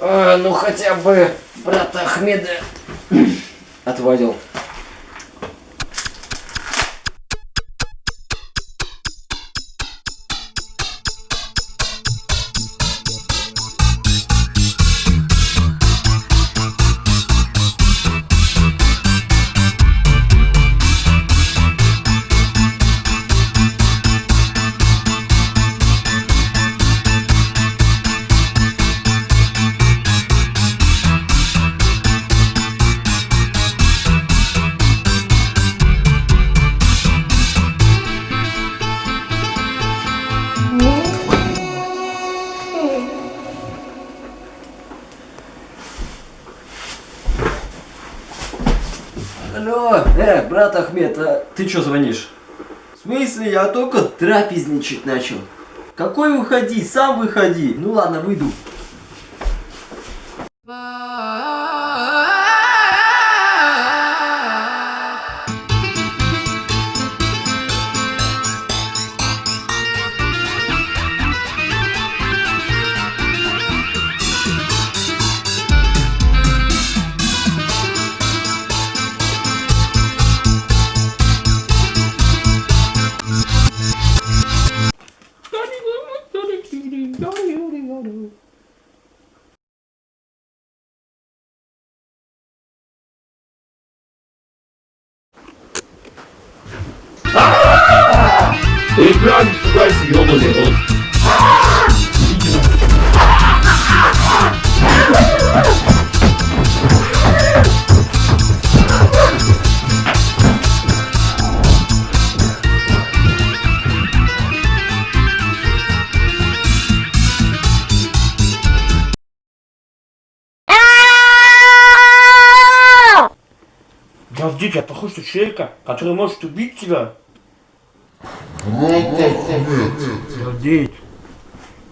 А, ну хотя бы брата Ахмеда отводил. Алло, э, брат Ахмед, а ты чё звонишь? В смысле, я только трапезничать начал. Какой выходи, сам выходи. Ну ладно, выйду. Ты прям пугайся, ёбаный рот. Джавдит, я похож на человека, который может убить тебя. Джавдит.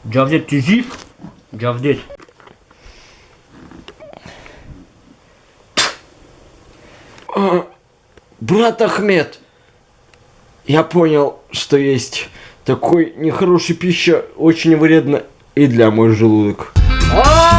Джавдит, ты жив? Джавдит. Брат Ахмед, я понял, что есть такой нехороший пища, очень вредно и для мой желудок. А!